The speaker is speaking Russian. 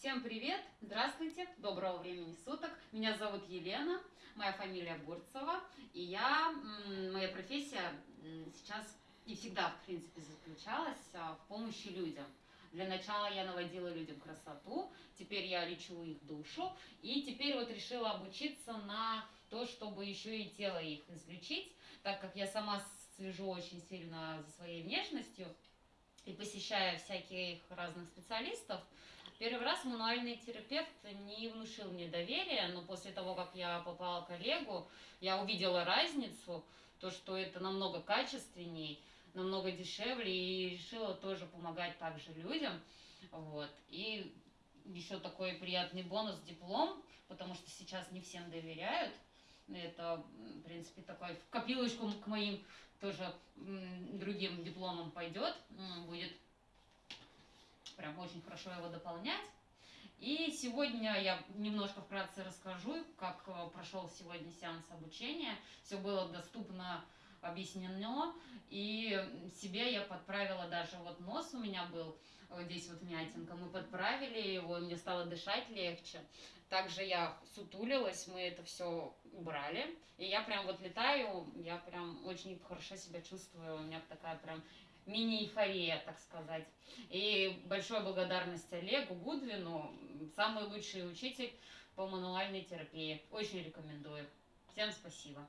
Всем привет! Здравствуйте! Доброго времени суток! Меня зовут Елена, моя фамилия Бурцева, и я, моя профессия сейчас и всегда, в принципе, заключалась а, в помощи людям. Для начала я наводила людям красоту, теперь я лечу их душу, и теперь вот решила обучиться на то, чтобы еще и тело их излечить, так как я сама слежу очень сильно за своей внешностью, и посещая всяких разных специалистов, первый раз мануальный терапевт не внушил мне доверия, но после того, как я попала к коллегу, я увидела разницу, то, что это намного качественней, намного дешевле, и решила тоже помогать также людям. Вот. И еще такой приятный бонус диплом, потому что сейчас не всем доверяют. Это, в принципе, такой в копилочку к моим тоже другим дипломам пойдет, будет очень хорошо его дополнять. И сегодня я немножко вкратце расскажу, как э, прошел сегодня сеанс обучения. Все было доступно объяснено, и себе я подправила даже, вот нос у меня был, вот здесь вот мятинка, мы подправили его, мне стало дышать легче. Также я сутулилась, мы это все убрали, и я прям вот летаю, я прям очень хорошо себя чувствую, у меня такая прям мини-эйфория, так сказать. И большая благодарность Олегу Гудвину, самый лучший учитель по мануальной терапии. Очень рекомендую. Всем спасибо.